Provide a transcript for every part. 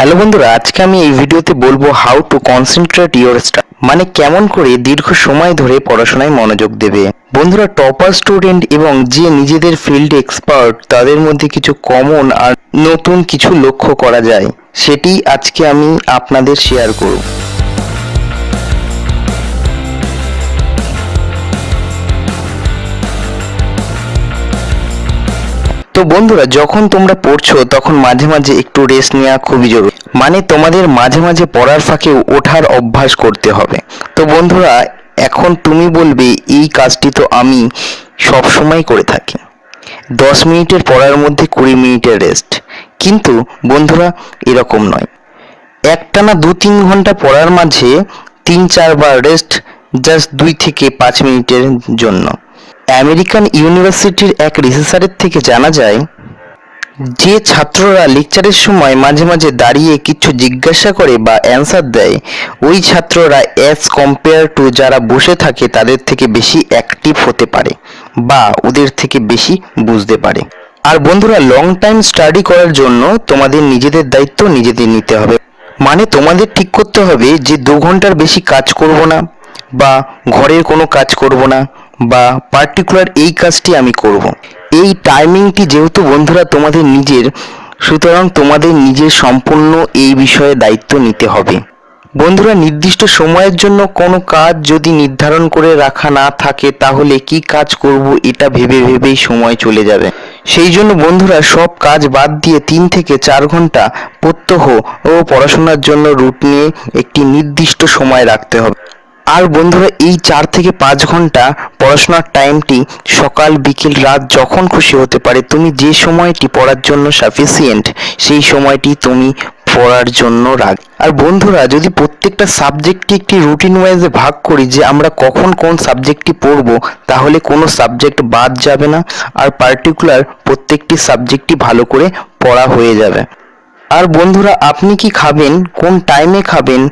Hello বন্ধুরা, আজকে আমি এই ভিডিওতে বলব how to concentrate your study মানে কেমন করে দীর্ঘ সময় ধরে পড়াশোনায় মনোযোগ দেবে। বন্ধুরা টপার স্টুডেন্ট এবং যে নিজেদের ফিল্ড এক্সপার্ট তাদের মধ্যে কিছু কমন আর নতুন কিছু লক্ষ্য করা যায়, সেটি আজকে আমি আপনাদের শেয়ার করব। তো বন্ধুরা, যখন তোমরা পড়ছো, তখন মাঝে মাঝে একটু রেস্ট নেওয়া খুবই জরুরি। মানে তোমাদের মাঝে মাঝে পড়ার ফাঁকে ওঠার অভ্যাস করতে হবে। তো বন্ধুরা, এখন তুমি বলবে, এই কাজটি তো আমি সব সময় করে থাকি। দশ মিনিটের পড়ার মধ্যে কুড়ি মিনিটের রেস্ট কিন্তু বন্ধুরা, এরকম নয়। একটানা দু তিন ঘণ্টা পড়ার মাঝে তিন চারবার রেস্ট জাস্ট দুই থেকে পাঁচ মিনিটের জন্য। আমেরিকান ইউনিভার্সিটির এক রিসার্চারের থেকে জানা যায়, যে ছাত্ররা লেকচারের সময় মাঝে মাঝে দাঁড়িয়ে কিছু জিজ্ঞাসা করে বা অ্যান্সার দেয়, ওই ছাত্ররা অ্যাজ কম্পেয়ার টু যারা বসে থাকে তাদের থেকে বেশি অ্যাক্টিভ হতে পারে বা ওদের থেকে বেশি বুঝতে পারে। আর বন্ধুরা, লং টাইম স্টাডি করার জন্য তোমাদের নিজেদের দায়িত্ব নিজেদের নিতে হবে। মানে তোমাদের ঠিক করতে হবে যে দু ঘণ্টার বেশি কাজ করব না বা ঘরের কোনো কাজ করব না। বা পার্টিকুলার এই কাজটি আমি করব। এই টাইমিংটি যেহেতু বন্ধুরা তোমাদের নিজের, সুতরাং তোমাদের নিজের সম্পূর্ণ এই বিষয়ে দায়িত্ব নিতে হবে। বন্ধুরা, নির্দিষ্ট সময়ের জন্য কোনো কাজ যদি নির্ধারণ করে রাখা না থাকে, তাহলে কি কাজ করব এটা ভেবে ভেবেই সময় চলে যাবে। সেই জন্য বন্ধুরা, সব কাজ বাদ দিয়ে তিন থেকে চার ঘণ্টা প্রত্যহ ও পড়াশোনার জন্য রুট নিয়ে একটি নির্দিষ্ট সময় রাখতে হবে। আর বন্ধুরা, এই চার থেকে পাঁচ ঘণ্টা পড়াশোনার টাইমটি সকাল, বিকেল, রাত যখন খুশি হতে পারে, তুমি যে সময়টি পড়ার জন্য সাফিসিয়েন্ট সেই সময়টি তুমি পড়ার জন্য রাখ আর বন্ধুরা, যদি প্রত্যেকটা সাবজেক্টটি একটি রুটিন ওয়াইজে ভাগ করি যে আমরা কখন কোন সাবজেক্টটি পড়ব, তাহলে কোনো সাবজেক্ট বাদ যাবে না, আর পার্টিকুলার প্রত্যেকটি সাবজেক্টই ভালো করে পড়া হয়ে যাবে। আর বন্ধুরা, আপনি কি খাবেন? কোন টাইমে খাবেন?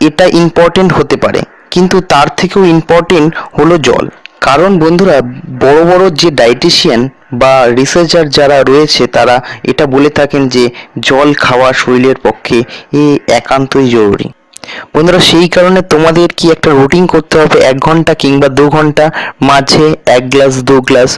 এটা ইম্পর্টেন্ট হতে পারে। কিন্তু তার থেকেও ইম্পর্টেন্ট হলো জল। কারণ বন্ধুরা, বড় বড় যে ডায়েটিশিয়ান বা রিসার্চার যারা রয়েছে, তারা এটা বলে থাকেন যে জল খাওয়া শরীরের পক্ষে এ একান্তই জরুরি। বন্ধুরা, সেই কারণে তোমাদের কি একটা রুটিন করতে হবে? এক ঘণ্টা কিংবা দু ঘণ্টা? মাঝে এক গ্লাস দু গ্লাস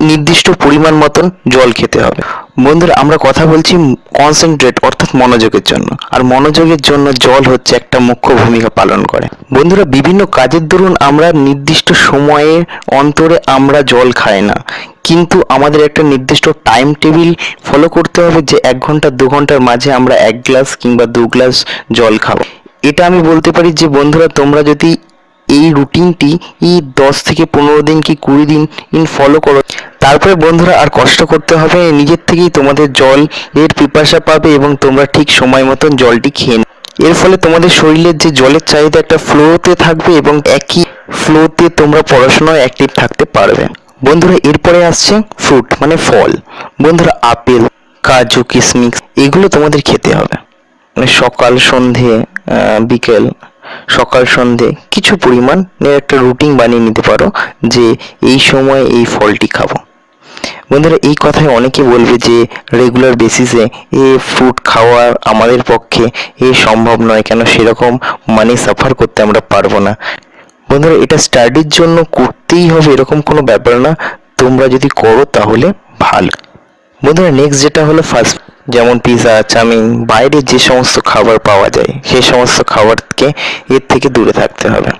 নির্দিষ্ট পরিমাণ মতন জল খেতে হবে। বন্ধুরা, আমরা কথা বলছি কনসেন্ট্রেট অর্থাৎ মনোযোগের জন্য। আর মনোযোগের জন্য জল হচ্ছে একটা মুখ্য ভূমিকা পালন করে। বন্ধুরা, বিভিন্ন কাজের দরুন আমরা নির্দিষ্ট সময়ে অন্তরে আমরা জল খাই না। কিন্তু আমাদের একটা নির্দিষ্ট টাইম টেবিল ফলো করতে হবে যে এক ঘণ্টা, দু ঘণ্টার মাঝে আমরা এক গ্লাস কিংবা দু গ্লাস জল খাব। এটা আমি বলতে পারি যে, বন্ধুরা, তোমরা যদি এই রুটিনটি ই দশ থেকে পনেরো দিন কি কুড়ি দিন ইন ফলো করো। তারপরে বন্ধুরা আর কষ্ট করতে হবে, নিজের থেকেই তোমাদের জল এর পিপাসা পাবে এবং তোমরা ঠিক সময় মতন জলটি খেয়ে। এর ফলে তোমাদের শরীরের যে জলের চাহিদা একটা ফ্লোতে থাকবে এবং একই ফ্লোতে তোমরা পড়াশোনায় অ্যাক্টিভ থাকতে পারবে। বন্ধুরা, এরপরে আসছে ফ্রুট মানে ফল। বন্ধুরা, আপেল, কাজু কিশমিশ এগুলো তোমাদের খেতে হবে। মানে সকাল, সন্ধে বিকেল সকাল সন্ধে কিছু পরিমাণ একটা রুটিন বানিয়ে নিতে পারো যে এই সময় এই ফলটি খাব। বন্ধুরা, এই কথায় অনেকে বলবে যে রেগুলার বেসিসে এ ফ্রুট খাওয়া আমাদের পক্ষে এ সম্ভব নয়, কেন সেরকম মানি সাফার করতে আমরা পারব না। বন্ধুরা, এটা স্টাডির জন্য করতেই হবে এরকম কোনো ব্যাপার না। তোমরা যদি করো তাহলে ভালো। বন্ধুরা নেক্সট যেটা হলো ফাস্ট যেমন পিৎজা চাউমিন, বাইরে যে সমস্ত খাবার পাওয়া যায়, সেই সমস্ত খাবারকে এর থেকে দূরে থাকতে হবে।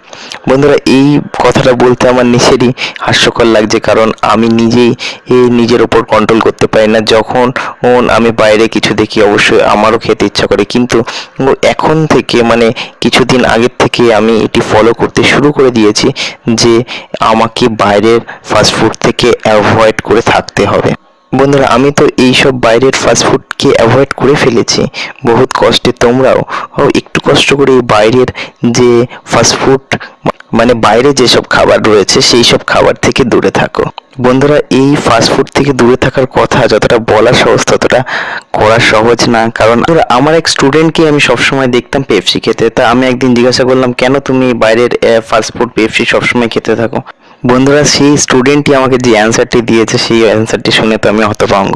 বন্ধুরা, এই কথাটা বলতে আমার নিজেরই হাস্যকর লাগছে, কারণ আমি নিজেই নিজের ওপর কন্ট্রোল করতে পারি না। যখন আমি বাইরে কিছু দেখি, অবশ্যই আমারও খেতে ইচ্ছা করে। কিন্তু এখন থেকে মানে কিছুদিন আগের থেকে আমি এটি ফলো করতে শুরু করে দিয়েছি যে আমাকে বাইরের ফাস্টফুড থেকে অ্যাভয়েড করে থাকতে হবে। বন্ধুরা, আমি তো এইসব বাইরের ফাস্টফুডকে অ্যাভয়েড করে ফেলেছি। বহুত কষ্টে তোমরাও একটু কষ্ট করে এই বাইরের যে ফাস্টফুড মানে বাইরে যেসব খাবার রয়েছে, সেই সব খাবার থেকে দূরে থাকো। বন্ধুরা, এই ফাস্টফুড থেকে দূরে থাকার কথা যতটা বলা সহজ, ততটা করা সহজ না। কারণ আমার এক স্টুডেন্টকে আমি সবসময় দেখতাম পেপসি খেতে। তা আমি একদিন জিজ্ঞাসা করলাম, কেন তুমি বাইরের ফাস্টফুড পেপসি সবসময় খেতে থাকো? বন্ধুরা, সেই স্টুডেন্টটি আমাকে যে অ্যান্সারটি দিয়েছে, সেই অ্যান্সারটি শুনে তো আমি হতভঙ্গ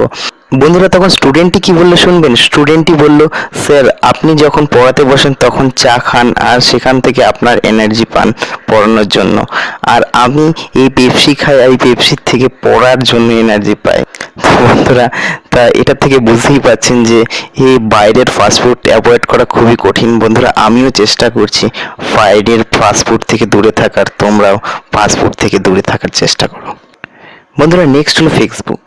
বন্ধুরা, তখন স্টুডেন্টটি কি বলল শুনবেন? স্টুডেন্টটি বলল, স্যার, আপনি যখন পড়াতে বসেন, তখন চা খান আর সেখান থেকে আপনার এনার্জি পান পড়ানোর জন্য। আর আমি এই পেপসি খাই এই পেপসির থেকে পড়ার জন্য এনার্জি পাই। বন্ধুরা, তা এটা থেকে বুঝতেই পাচ্ছেন যে এই বাইরের ফাস্টফুড অ্যাভয়েড করা খুবই কঠিন। বন্ধুরা, আমিও চেষ্টা করছি বাইরের ফাস্টফুড থেকে দূরে থাকার। তোমরাও ফাস্টফুড থেকে দূরে থাকার চেষ্টা করো। বন্ধুরা নেক্সট হলো ফেসবুক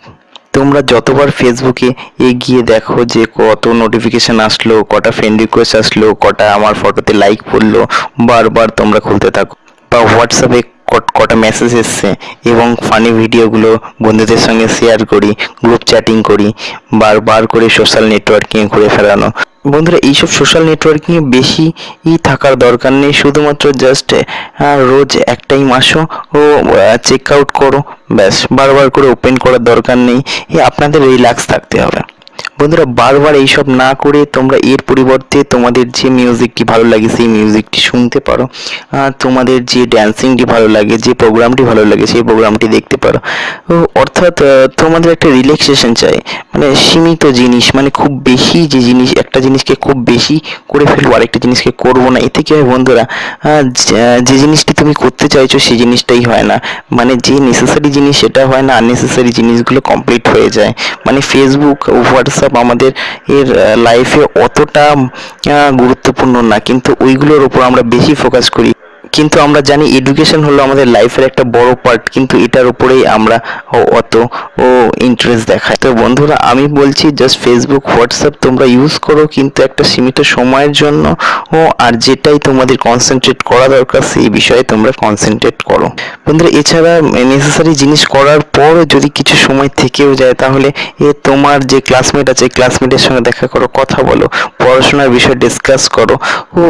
তোমরা যতবার ফেসবুকে এগিয়ে দেখো যে কত নোটিফিকেশান আসলো, কটা ফ্রেন্ড রিকোয়েস্ট আসলো, কটা আমার ফটোতে লাইক পড়ল, বারবার তোমরা খুলতে থাকো। বা হোয়াটসঅ্যাপে কটা মেসেজ এসছে এবং ফানি ভিডিওগুলো বন্ধুদের সঙ্গে শেয়ার করি গ্রুপ চ্যাটিং করি বারবার করে সোশ্যাল নেটওয়ার্কিং করে ফেলানো বন্ধুরা, এইসব সোশ্যাল নেটওয়ার্কিংয়ে বেশি থাকার দরকার নেই, শুধুমাত্র জাস্ট রোজ এক টাইম আসো ও চেক আউট করো, ব্যাস বারবার করে ওপেন করার দরকার নেই। আপনাদের রিল্যাক্স থাকতে হবে। বন্ধুরা, বারবার এইসব না করে তোমরা এর পরিবর্তে তোমাদের যে মিউজিকটি ভালো লাগে, সেই মিউজিকটি শুনতে পারো। তোমাদের যে ড্যান্সিংটি ভালো লাগে, যে প্রোগ্রামটি ভালো লাগে, সেই প্রোগ্রামটি দেখতে পারো। অর্থাৎ তোমাদের একটা রিল্যাক্সেশন চাই। মানে সীমিত জিনিস মানে খুব বেশি যে জিনিস, একটা জিনিসকে খুব বেশি করে ফেলব, আরেকটা জিনিসকে করব না। এতে কি হয় বন্ধুরা যে জিনিসটি তুমি করতে চাইছো, সেই জিনিসটাই হয় না। মানে যে নেসেসারি জিনিস, সেটা হয় না। আননেসেসারি জিনিসগুলো কমপ্লিট হয়ে যায়। মানে ফেসবুক হোয়াটসঅ্যাপ হোয়াটসঅ্যাপ আমাদের এর লাইফে অতটা গুরুত্বপূর্ণ না। কিন্তু ওইগুলোর ওপর আমরা বেশি ফোকাস করি। কিন্তু আমরা জানি এডুকেশন হলো আমাদের লাইফের একটা বড় পার্ট কিন্তু এটার উপরেই আমরা অত ও ইন্টারেস্ট দেখাই। তো বন্ধুরা, আমি বলছি জাস্ট ফেসবুক হোয়াটসঅ্যাপ তোমরা ইউজ করো, কিন্তু একটা সীমিত সময়ের জন্য ও আর যেটাই তোমাদের কনসেন্ট্রেট করা দরকার, সেই বিষয়ে তোমরা কনসেন্ট্রেট করো। বন্ধুরা, এছাড়া নেসেসারি জিনিস করার পর যদি কিছু সময় থেকেও যায়, তাহলে এ তোমার যে ক্লাসমেট আছে ক্লাসমেটের সঙ্গে দেখা করো, কথা বলো, পড়াশোনার বিষয়ে ডিসকাস করো, ও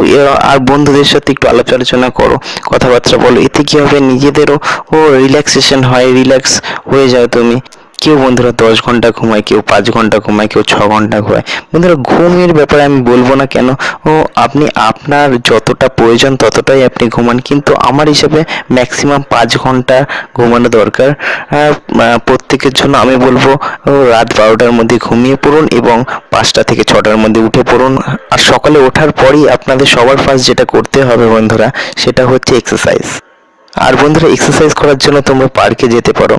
আর বন্ধুদের সাথে একটু আলোচনা করো। কথাবার্তা বলো এতে কী হবে? নিজেদেরও ও রিল্যাক্সেশন হয় রিল্যাক্স হয়ে যাও তুমি। কেউ বন্ধুরা দশ ঘণ্টা ঘুমায়, কেউ পাঁচ ঘণ্টা ঘুমায়, কেউ ছ ঘণ্টা ঘুমায়। বন্ধুরা ঘুমের ব্যাপারে আমি বলব না কেন? ও, আপনি আপনার যতটা প্রয়োজন ততটাই আপনি ঘুমান, কিন্তু আমার হিসাবে ম্যাক্সিমাম পাঁচ ঘণ্টা ঘুমানো দরকার। প্রত্যেকের জন্য আমি বলব রাত বারোটার মধ্যে ঘুমিয়ে পড়ুন এবং পাঁচটা থেকে ছটার মধ্যে উঠে পড়ুন। আর সকালে ওঠার পরই আপনাদের সবার ফার্স্ট যেটা করতে হবে বন্ধুরা, সেটা হচ্ছে এক্সারসাইজ আর বন্ধুরা এক্সারসাইজ করার জন্য তোমরা পার্কে যেতে পারো।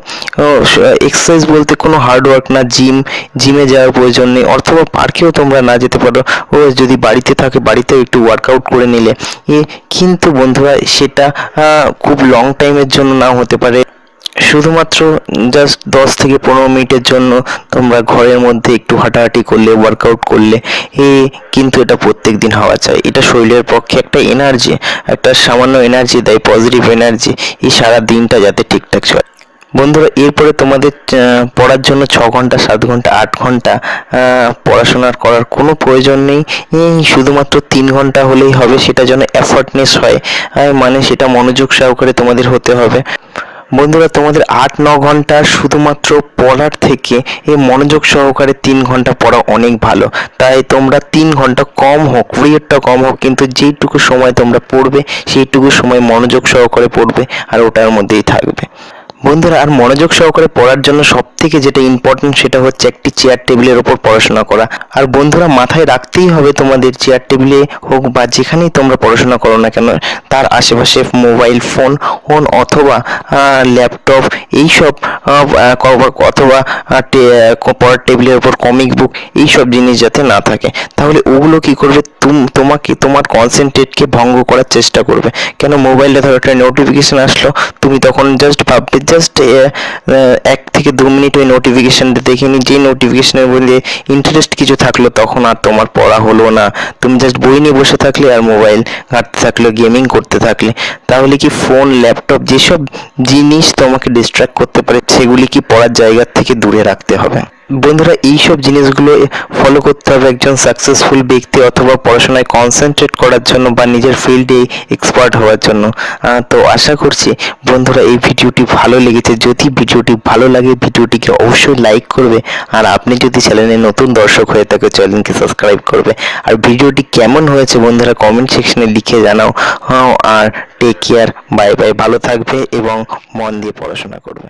এক্সারসাইজ বলতে কোনো হার্ড ওয়ার্ক না জিম জিমে যাওয়ার প্রয়োজন নেই, অথবা পার্কেও তোমরা না যেতে পারো। ও, যদি বাড়িতে থাকে, বাড়িতেও একটু ওয়ার্কআউট করে নিলে। কিন্তু বন্ধুরা, সেটা খুব লং টাইমের জন্য নাও হতে পারে। শুধুমাত্র জাস্ট দশ থেকে পনেরো মিনিটের জন্য তোমরা ঘরের মধ্যে একটু হাঁটাহাঁটি করলে ওয়ার্কআউট করলে, এ কিন্তু এটা প্রত্যেক দিন হওয়া চাই। এটা শরীরের পক্ষে একটা এনার্জি একটা সামান্য এনার্জি দেয় পজিটিভ এনার্জি এই সারা দিনটা যাতে ঠিকঠাক চলে। বন্ধুরা, এরপরে তোমাদের পড়ার জন্য ছ ঘণ্টা, সাত ঘণ্টা, আট ঘণ্টা পড়াশোনার করার কোনো প্রয়োজন নেই। শুধুমাত্র তিন ঘণ্টা হলেই হবে, সেটা যেন এফর্টনেস হয়। মানে সেটা মনোযোগ সহকারে তোমাদের হতে হবে। বন্ধুরা, তোমাদের আট, ন ঘণ্টা শুধুমাত্র পড়ার থেকে এই মনোযোগ সহকারে তিন ঘণ্টা পড়া অনেক ভালো। তাই তোমরা তিন ঘণ্টা কম হোক পিরিয়ডটা কম হোক, কিন্তু যেইটুকু সময় তোমরা পড়বে, সেইটুকু সময় মনোযোগ সহকারে পড়বে আর ওটার মধ্যেই থাকবে। বন্ধুরা, আর মনোযোগ সহকারে পড়ার জন্য সব থেকে যেটা ইম্পর্টেন্ট সেটা হচ্ছে একটি চেয়ার টেবিলের ওপর পড়াশোনা করা। আর বন্ধুরা, মাথায় রাখতেই হবে তোমাদের চেয়ার টেবিলে হোক বা যেখানেই তোমরা পড়াশোনা করো না কেন, তার আশেপাশে মোবাইল ফোন ফোন অথবা ল্যাপটপ এইসব অথবা পড়ার টেবিলের ওপর কমিক বুক এইসব জিনিস যাতে না থাকে, তাহলে ওগুলো কি করবে? তোমাকে, তোমার কনসেন্ট্রেটকে ভঙ্গ করার চেষ্টা করবে। কেন? মোবাইলে ধরো একটা নোটিফিকেশান আসলো, তুমি তখন জাস্ট ভাববে জাস্ট এক থেকে দু মিনিট ওই নোটিফিকেশানটা দেখে নি যে নোটিফিকেশানের বলে ইন্টারেস্ট কিছু থাকল তখন আর তোমার পড়া হলো না। তুমি জাস্ট বই নিয়ে বসে থাকলে আর মোবাইল ঘাঁটতে থাকলে গেমিং করতে থাকলে। তাহলে কি ফোন ল্যাপটপ যেসব জিনিস তোমাকে ডিস্ট্র্যাক্ট করতে পারে, সেগুলি কি পড়ার জায়গার থেকে দূরে রাখতে হবে? বন্ধুরা, এইসব জিনিসগুলো ফলো করতে হবে একজন সাকসেসফুল ব্যক্তি অথবা পড়াশোনায় কনসেন্ট্রেট করার জন্য বা নিজের ফিল্ডে এক্সপার্ট হওয়ার জন্য। তো আশা করছি বন্ধুরা, এই ভিডিওটি ভালো লেগেছে। যদি ভিডিওটি ভালো লাগে, ভিডিওটিকে অবশ্যই লাইক করবে। আর আপনি যদি চ্যানেলে নতুন দর্শক হয়ে থাকে চ্যানেলকে সাবস্ক্রাইব করবে। আর ভিডিওটি কেমন হয়েছে বন্ধুরা কমেন্ট সেকশনে লিখে জানাও। আর টেক কেয়ার বাই বাই ভালো থাকবে এবং মন দিয়ে পড়াশোনা করবে।